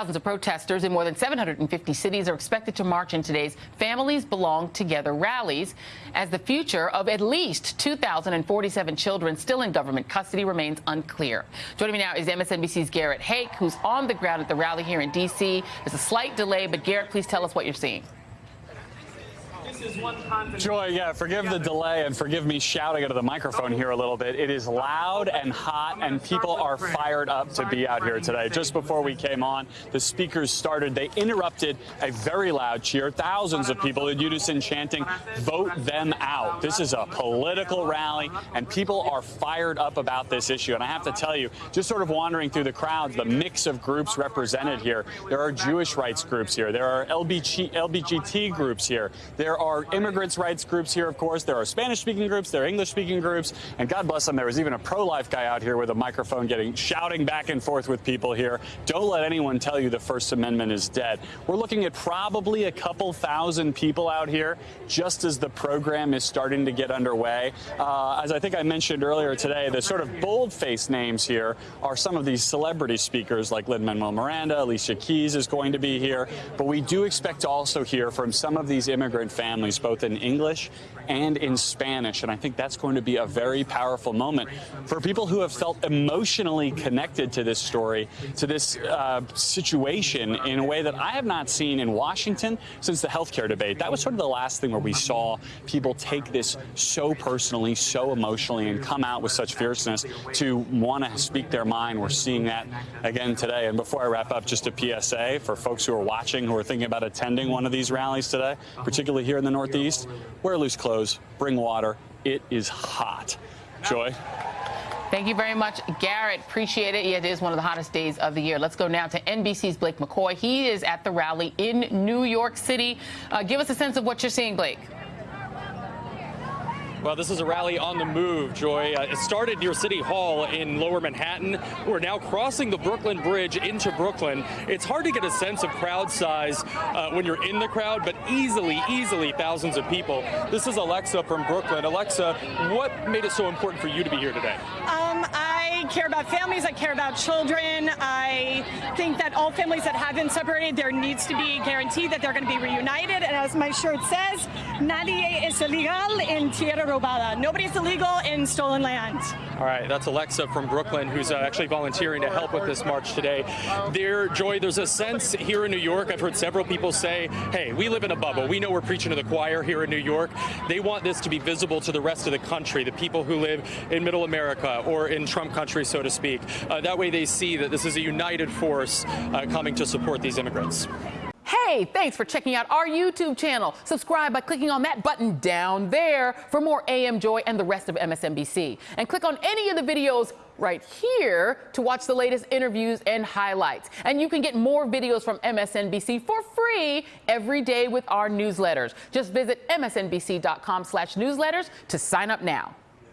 Thousands of protesters in more than 750 cities are expected to march in today's Families Belong Together rallies as the future of at least 2,047 children still in government custody remains unclear. Joining me now is MSNBC's Garrett Haake, who's on the ground at the rally here in D.C. There's a slight delay, but Garrett, please tell us what you're seeing. Joy, yeah, forgive the delay and forgive me shouting into the microphone here a little bit. It is loud and hot, and people are fired up to be out here today. Just before we came on, the speakers started. They interrupted a very loud cheer. Thousands of people in unison chanting, vote them out. This is a political rally, and people are fired up about this issue. And I have to tell you, just sort of wandering through the crowds, the mix of groups represented here. There are Jewish rights groups here. There are LBG, LBGT groups here. There are are immigrants' rights groups here, of course. There are Spanish-speaking groups. There are English-speaking groups. And God bless them, there was even a pro-life guy out here with a microphone getting shouting back and forth with people here. Don't let anyone tell you the First Amendment is dead. We're looking at probably a couple thousand people out here just as the program is starting to get underway. Uh, as I think I mentioned earlier today, the sort of bold-faced names here are some of these celebrity speakers like Lin-Manuel Miranda, Alicia Keys is going to be here. But we do expect to also hear from some of these immigrant families both in English and in Spanish. And I think that's going to be a very powerful moment for people who have felt emotionally connected to this story, to this uh, situation in a way that I have not seen in Washington since the healthcare debate. That was sort of the last thing where we saw people take this so personally, so emotionally, and come out with such fierceness to want to speak their mind. We're seeing that again today. And before I wrap up, just a PSA for folks who are watching, who are thinking about attending one of these rallies today, particularly here in the Northeast, wear loose clothes, bring water. It is hot. Joy? Thank you very much, Garrett. Appreciate it. Yeah, it is one of the hottest days of the year. Let's go now to NBC's Blake McCoy. He is at the rally in New York City. Uh, give us a sense of what you're seeing, Blake. Well, this is a rally on the move, Joy. Uh, it started near City Hall in lower Manhattan. We're now crossing the Brooklyn Bridge into Brooklyn. It's hard to get a sense of crowd size uh, when you're in the crowd, but easily, easily thousands of people. This is Alexa from Brooklyn. Alexa, what made it so important for you to be here today? Um, I care about families. I care about children. I think that all families that have been separated, there needs to be guaranteed that they're going to be reunited. And as my shirt says, nadie es ilegal en tierra robada. Nobody is illegal in stolen land. All right, that's Alexa from Brooklyn, who's uh, actually volunteering to help with this march today. There, Joy, there's a sense here in New York, I've heard several people say, hey, we live in a bubble. We know we're preaching to the choir here in New York. They want this to be visible to the rest of the country, the people who live in middle America or in Trump country, so to speak. Uh, that way they see that this is a united force uh, coming to support these immigrants. Hey, thanks for checking out our YouTube channel. Subscribe by clicking on that button down there for more AM Joy and the rest of MSNBC. And click on any of the videos right here to watch the latest interviews and highlights. And you can get more videos from MSNBC for free every day with our newsletters. Just visit msnbc.com slash newsletters to sign up now.